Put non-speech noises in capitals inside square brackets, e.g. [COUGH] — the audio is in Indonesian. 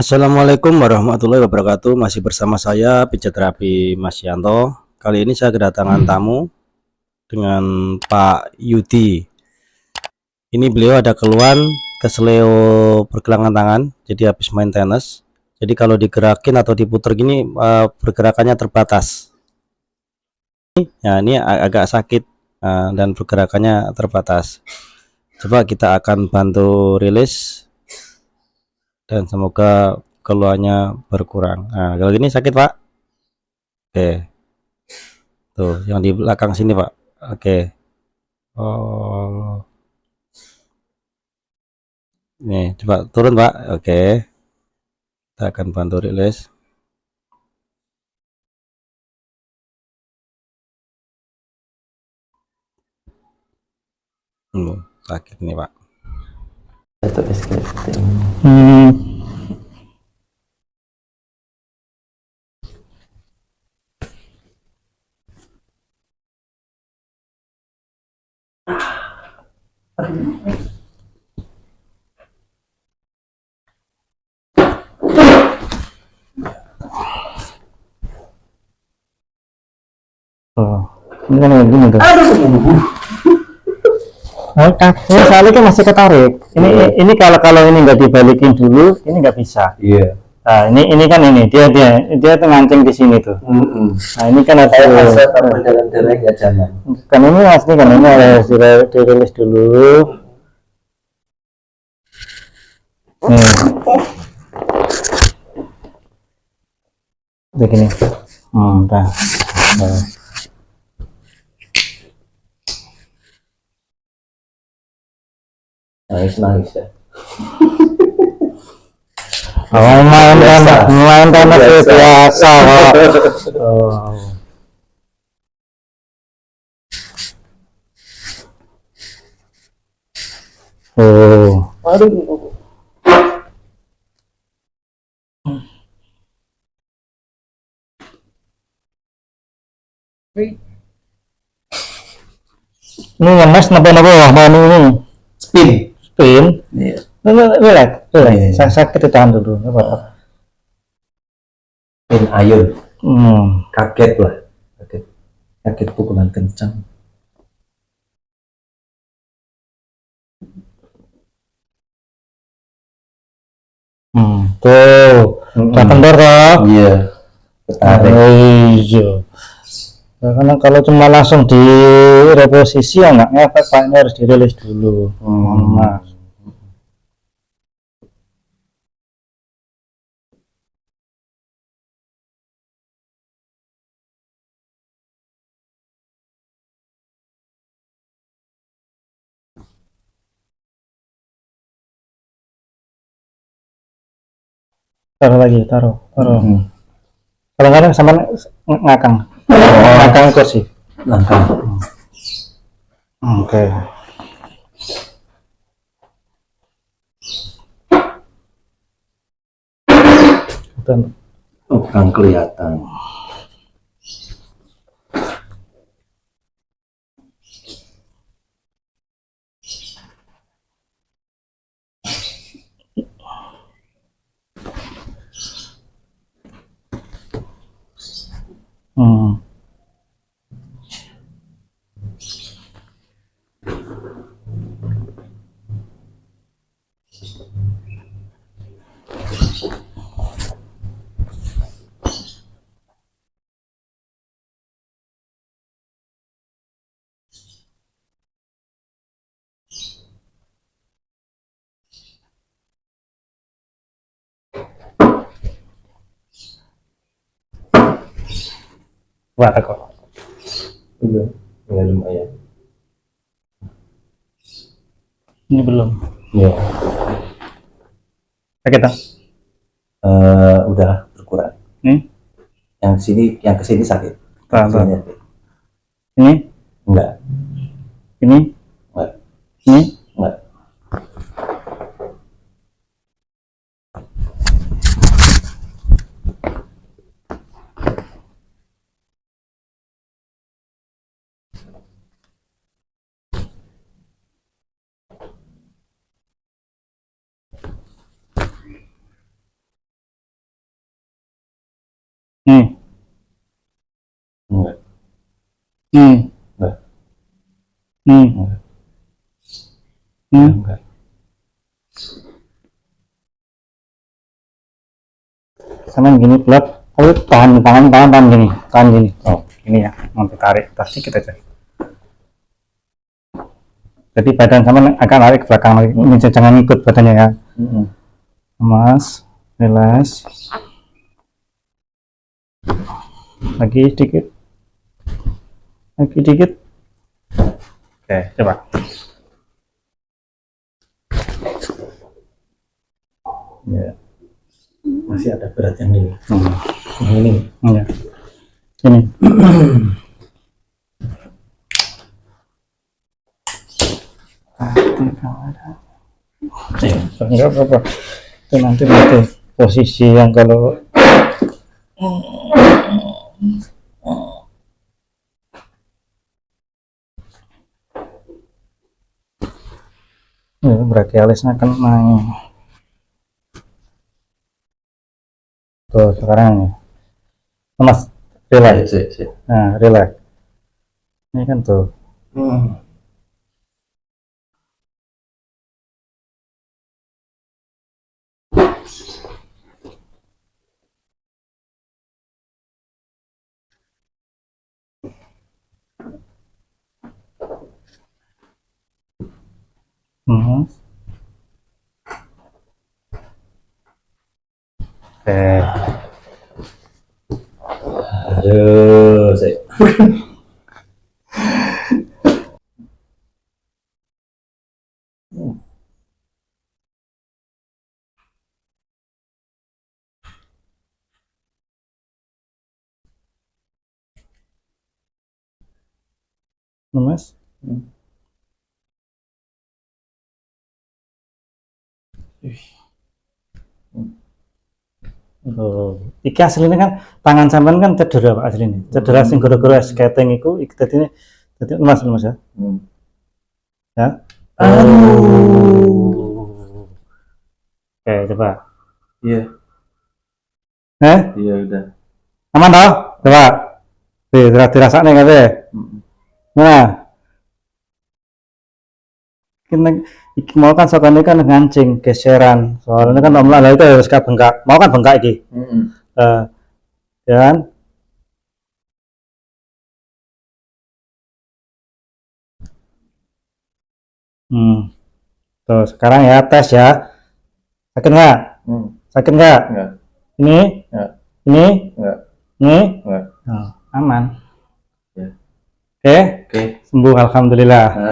Assalamualaikum warahmatullahi wabarakatuh. Masih bersama saya pijat terapi Mas Yanto. Kali ini saya kedatangan tamu Dengan Pak Yudi. Ini beliau ada keluhan Kesleo pergelangan tangan Jadi habis main tenis. Jadi kalau digerakin atau diputar gini eh, Pergerakannya terbatas. Ya ini ag- agak sakit eh, Dan pergerakannya terbatas. Coba kita akan bantu rilis dan semoga keluarnya berkurang. Nah, kalau gini sakit pak? Oke, tuh yang di belakang sini pak. Oke, oh, nih coba turun pak. Oke, kita akan bantu rilis. Hmm, sakit nih pak. Satu SKT. Hmm. Oh, ini kan yang gini tuh. Oh, ini soalnya masih ketarik. Ini ini kalau kalau ini nggak dibalikin dulu, ini nggak bisa. Iya. Nah, ini ini kan ini dia dia dia tuh ngancing di sini tuh. Nah, ini kan Saya rasa tanpa jalan-jalan nggak jalan. kan ini asli kan ini harus dirilis dulu. Nih. Begini. Hmm, dah. Dah. Nangis nangis ya. [LAUGHS] Oh, main Biasa. tenis, main itu Biasa. [LAUGHS] Oh. Oh. Aduh. Ini ngemes napa-napa wah mau ini Spin. Ini relax, relax. Iya. Sa- Sakit ditahan dulu, nggak apa-apa. Spin ayun. Hmm. Kaget lah. Kaget. Kaget pukulan kencang. Hmm. Tuh, udah kendor toh. Iya. Ketarik. Oh, iya. Nah, karena kalau cuma langsung di reposisi ya nggak ngefek Pak. ini harus dirilis dulu. Hmm. Nah, taruh lagi, taruh, taruh. Hmm. Kadang-kadang sama ng- ngakang, ngakang kursi. Langkah. Oke. Dan Oh, kurang kelihatan. Hmm. Wah, kok. Iya. Ya lumayan. Ini belum. Iya. Sakit tak? Eh, udah berkurang. Nih, Yang sini, yang ke sini sakit. sakit. Ini, Enggak. ini, Enggak. ini. Enggak. Nih Enggak. nih Enggak. nih Enggak. nih Enggak. sama gini pelat tapi tahan tangan tangan tahan gini tahan gini oh ini ya nanti tarik tas dikit aja jadi badan sama agak narik ke belakang lagi ini jangan ikut badannya ya Mm-mm. mas relax lagi sedikit lagi dikit oke coba Ya. Masih ada berat yang ini. hmm. Yang ini. ya. ini Eh, enggak apa-apa itu nanti nanti posisi yang kalau ya, berarti alisnya kena tuh sekarang ini mas relax. Sih, sih. nah relax. Ini kan tuh. Hmm. Hmm. Eh, Aduh, sih. Mas. Oh, iki aslinya kan tangan sampean kan cedera Pak aslinya. Cedera sing gara-gara skating iku iki dadi dadi Mas Mas ya. Hmm. Ya. Aduh. Oke, coba. Iya, Eh, iya udah. aman toh? Coba. Di dirasakne kabeh. Mm-mm. Nah. Kita iki mau kan sokane kan ngancing geseran. Soalnya kan omlah lah itu harus ka bengkak. Mau kan bengkak iki. Mm-mm. Eh, ya kan? Hmm. Tuh, sekarang ya tes ya. Sakit nggak? Hmm. Sakit nggak? Enggak, Ini? Nggak. Ini? enggak, Ini? enggak. Oh, aman. Ya. Oke, Oke. sembuh alhamdulillah.